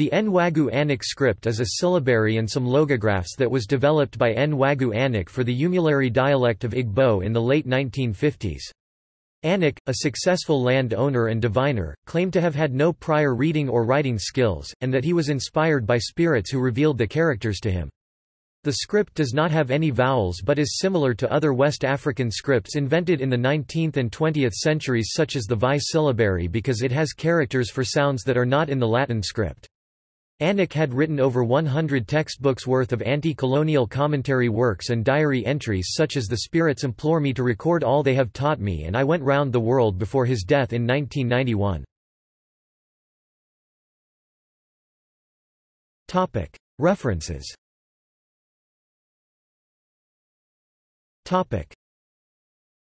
The Nwagu Aneke script is a syllabary and some logographs that was developed by Nwagu Aneke for the Umuleri dialect of Igbo in the late 1950s. Aneke, a successful land owner and diviner, claimed to have had no prior reading or writing skills, and that he was inspired by spirits who revealed the characters to him. The script does not have any vowels but is similar to other West African scripts invented in the 19th and 20th centuries such as the Vai syllabary because it has characters for sounds that are not in the Latin script. Aneke had written over 100 textbooks worth of anti-colonial commentary works and diary entries such as The Spirits Implore Me to Record All They Have Taught Me and I Went Round the World before his death in 1991. References